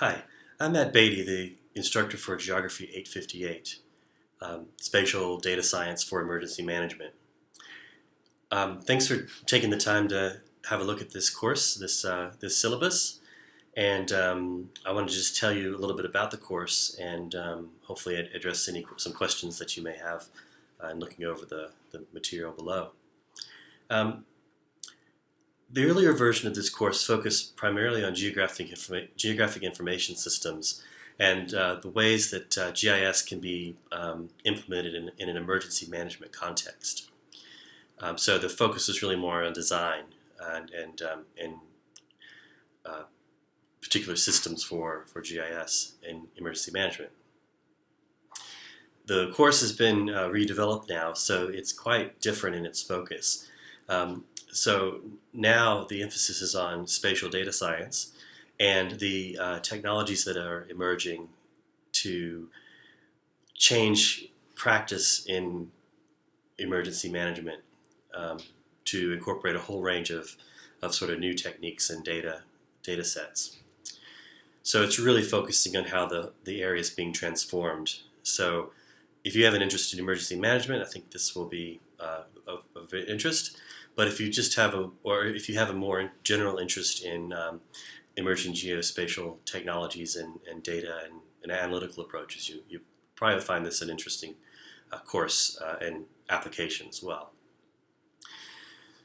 Hi, I'm Matt Beatty, the instructor for Geography 858, um, Spatial Data Science for Emergency Management. Um, thanks for taking the time to have a look at this course, this, uh, this syllabus, and um, I want to just tell you a little bit about the course and um, hopefully address any some questions that you may have uh, in looking over the, the material below. The earlier version of this course focused primarily on geographic, informa geographic information systems and uh, the ways that uh, GIS can be um, implemented in, in, an emergency management context. Um, so the focus is really more on design and, and, um, and uh, particular systems for, for GIS and emergency management. The course has been uh, redeveloped now, so it's quite different in its focus. Um, so now the emphasis is on spatial data science and the uh, technologies that are emerging to change practice in emergency management um, to incorporate a whole range of, of sort of new techniques and data data sets. So it's really focusing on how the, the area is being transformed. So if you have an interest in emergency management, I think this will be uh, of, of interest. But if you just have a, or if you have a more general interest in um, emerging geospatial technologies and, and data and, and, analytical approaches, you, you probably find this an interesting uh, course uh, and application as well.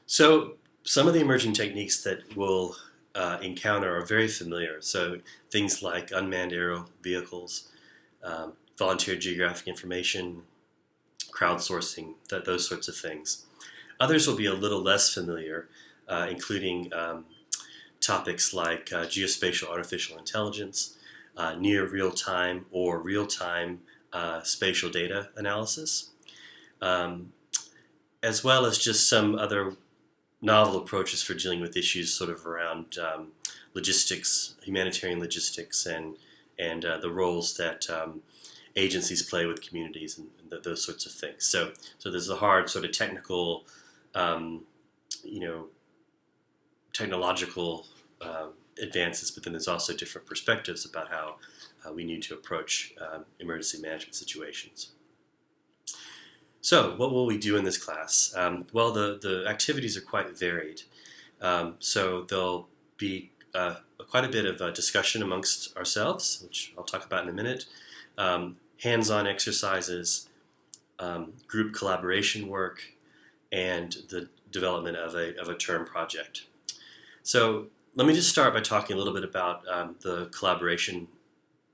So some of the emerging techniques that we'll uh, encounter are very familiar. So things like unmanned aerial vehicles, um, volunteer geographic information, crowdsourcing, that, those sorts of things. Others will be a little less familiar, uh, including um, topics like uh, geospatial artificial intelligence, uh, near real-time or real-time uh, spatial data analysis, um, as well as just some other novel approaches for dealing with issues sort of around um, logistics, humanitarian logistics, and and uh, the roles that um, agencies play with communities and, and those sorts of things. So, so there's a hard sort of technical um, you know, technological uh, advances, but then there's also different perspectives about how uh, we need to approach um, emergency management situations. So what will we do in this class? Um, well, the, the activities are quite varied. Um, so there'll be uh, quite a bit of uh, discussion amongst ourselves, which I'll talk about in a minute, um, hands-on exercises, um, group collaboration work, and the development of a, of a term project. So let me just start by talking a little bit about um, the collaboration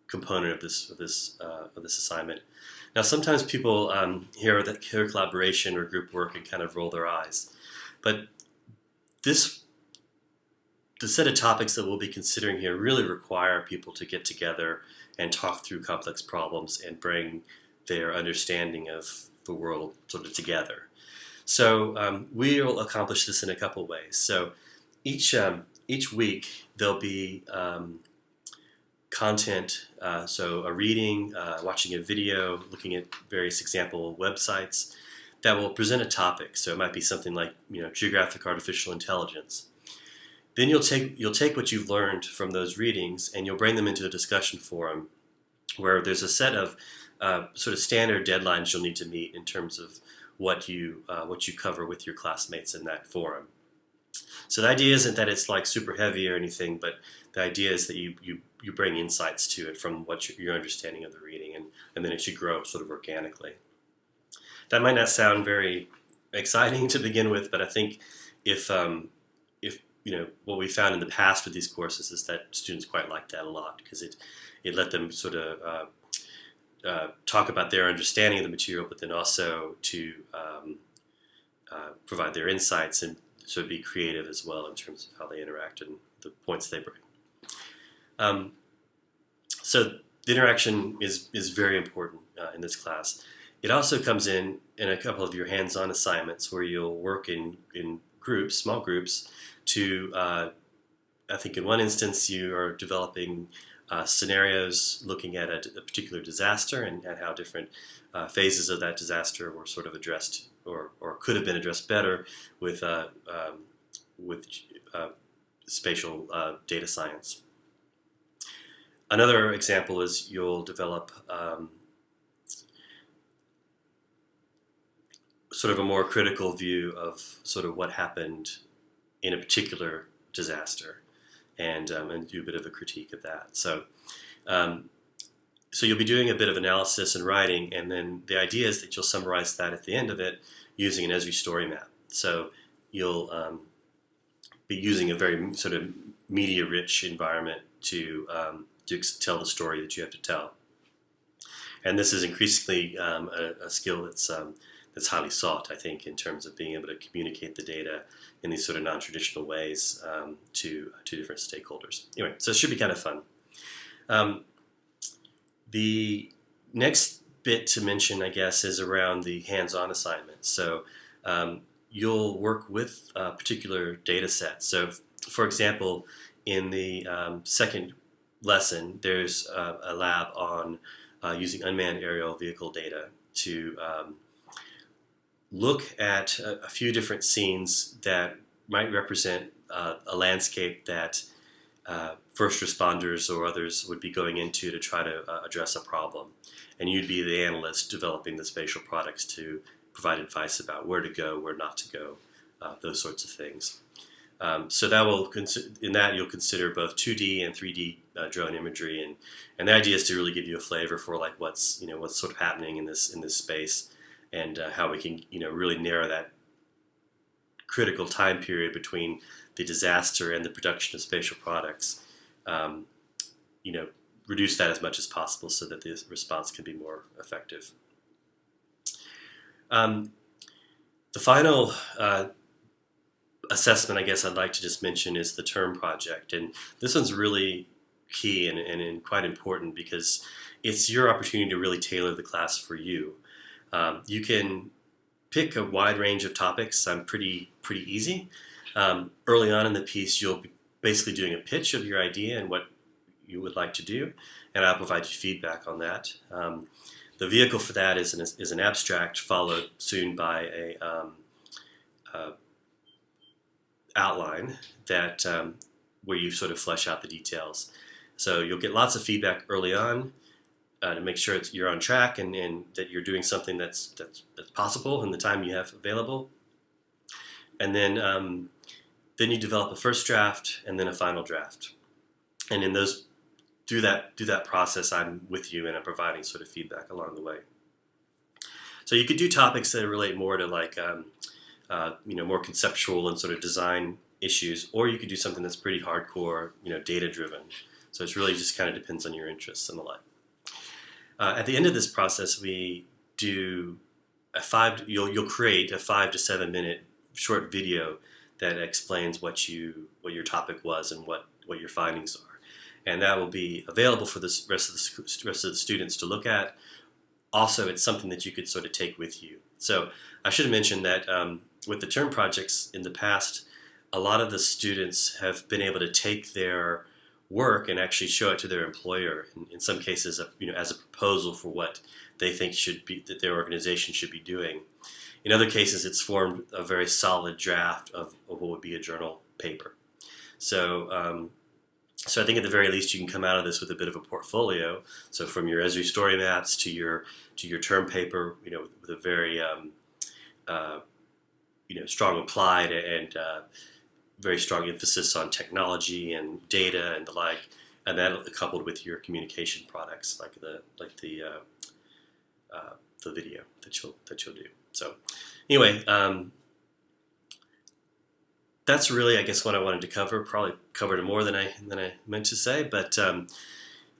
component of this of this uh, of this assignment. Now, sometimes people um, hear that hear collaboration or group work and kind of roll their eyes, but this the set of topics that we'll be considering here really require people to get together and talk through complex problems and bring their understanding of the world sort of together. So um, we'll accomplish this in a couple ways. So each um, each week there'll be um, content, uh, so a reading, uh, watching a video, looking at various example websites that will present a topic. So it might be something like you know geographic artificial intelligence. Then you'll take you'll take what you've learned from those readings and you'll bring them into a discussion forum where there's a set of uh, sort of standard deadlines you'll need to meet in terms of what you uh, what you cover with your classmates in that forum. So the idea isn't that it's like super heavy or anything, but the idea is that you you, you bring insights to it from what your, your understanding of the reading, and, and then it should grow sort of organically. That might not sound very exciting to begin with, but I think if um, if you know what we found in the past with these courses is that students quite like that a lot because it it let them sort of uh, uh, talk about their understanding of the material, but then also to um, uh, provide their insights and sort of be creative as well in terms of how they interact and the points they bring. Um, so the interaction is, is very important uh, in this class. It also comes in in a couple of your hands-on assignments where you'll work in, in groups, small groups, to, uh, I think in one instance you are developing uh, scenarios looking at a, a, particular disaster and, and how different uh, phases of that disaster were sort of addressed or, or could have been addressed better with, uh, um, with uh, spatial uh, data science. another example is you'll develop um, sort of a more critical view of sort of what happened in a particular disaster and, um, and do a bit of a critique of that. So, um, so you'll be doing a bit of analysis and writing, and then the idea is that you'll summarize that at the end of it using an Esri story map. So you'll um, be using a very sort of media-rich environment to um, to tell the story that you have to tell. And this is increasingly um, a, a, skill that's that's highly sought, I think, in terms of being able to communicate the data in these sort of non-traditional ways um, to to different stakeholders. Anyway, so it should be kind of fun. Um, the next bit to mention, I guess, is around the hands-on assignment. So um, you'll work with a particular data set. So, for example, in the um, second lesson, there's a, a lab on uh, using unmanned aerial vehicle data to um, look at a, a, few different scenes that might represent uh, a landscape that uh, first responders or others would be going into to try to uh, address a problem. And you'd be the analyst developing the spatial products to provide advice about where to go, where not to go, uh, those sorts of things. Um, so that will in that you'll consider both 2D and 3D uh, drone imagery, and and the idea is to really give you a flavor for like what's you know what's sort of happening in this in this space, and uh, how we can you know really narrow that critical time period between the disaster and the production of spatial products. Um, you know, reduce that as much as possible so that the response can be more effective. Um, the final uh, assessment, I guess I'd like to just mention is the term project. And this one's really key and, and, and quite important because it's your opportunity to really tailor the class for you. Um, you can pick a wide range of topics. I'm pretty, pretty easy. Um, early on in the piece, you'll be basically doing a pitch of your idea and what you would like to do, and I'll provide you feedback on that. Um, the vehicle for that is an, is an abstract followed soon by a um, uh, outline that um, where you sort of flesh out the details. So you'll get lots of feedback early on uh, to make sure you're on track and, and, that you're doing something that's, that's, that's possible in the time you have available. And then um, then you develop a first draft and then a final draft. And in those through that through that process, I'm with you and I'm providing sort of feedback along the way. So you could do topics that relate more to like um, uh, you know more conceptual and sort of design issues, or you could do something that's pretty hardcore, you know, data driven. So it's really just kind of depends on your interests and the like. Uh, at the end of this process, we do a five. You'll you'll create a five to seven minute short video that explains what you what your topic was and what what your findings are and that will be available for the rest of the rest of the students to look at. Also, it's something that you could sort of take with you. So I should have mentioned that um, with the term projects in the past, a lot of the students have been able to take their work and actually show it to their employer. In, in some cases, you know, as a proposal for what they think should be that their organization should be doing. In other cases, it's formed a very solid draft of, of what would be a journal paper. So um, so I think at the very least you can come out of this with a bit of a portfolio. So from your Esri story maps to your to your term paper, you know, with a very um, uh, you know strong applied and uh, very strong emphasis on technology and data and the like, and that coupled with your communication products like the like the uh, uh the video that you'll that you'll do. So anyway, um, that's really, I guess, what I wanted to cover. Probably covered more than I than I meant to say. But um,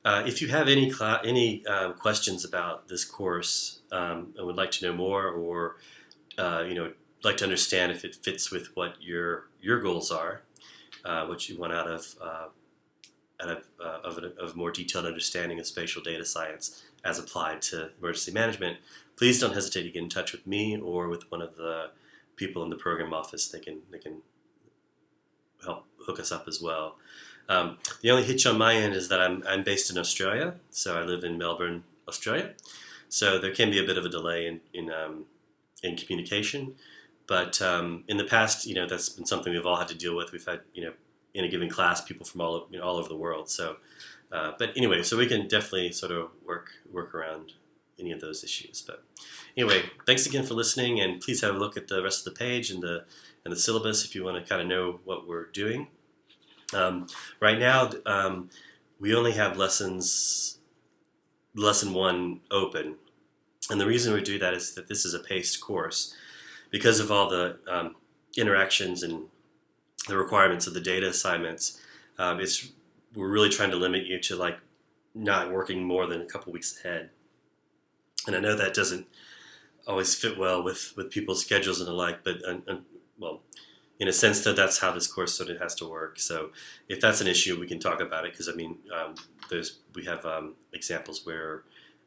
uh, if you have any any um, questions about this course um, and would like to know more, or uh, you know, like to understand if it fits with what your your goals are, uh, what you want out of uh, out of, uh, of, a, of more detailed understanding of spatial data science as applied to emergency management, please don't hesitate to get in touch with me or with one of the people in the program office. They can they can help hook us up as well. Um, the only hitch on my end is that I'm, I'm based in Australia, so I live in Melbourne, Australia. So there can be a bit of a delay in in, um, in communication, but um, in the past, you know, that's been something we've all had to deal with. We've had you know in a given class people from all you know, all over the world. So, uh, but anyway, so we can definitely sort of work work around any of those issues. But anyway, thanks again for listening, and please have a look at the rest of the page and the and the syllabus if you want to kind of know what we're doing. Um, right now, um, we only have lessons lesson one open, and the reason we do that is that this is a paced course because of all the um, interactions and the requirements of the data assignments. Um, it's we're really trying to limit you to like not working more than a couple weeks ahead. And I know that doesn't always fit well with, with people's schedules and the like, but well, in a sense that that's how this course sort of has to work. So if that's an issue, we can talk about it because I mean, um, there's we have um, examples where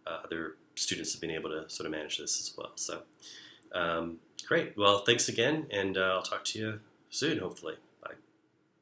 uh, other students have been able to sort of manage this as well. So um, great. Well, thanks again, and uh, I'll talk to you soon, hopefully.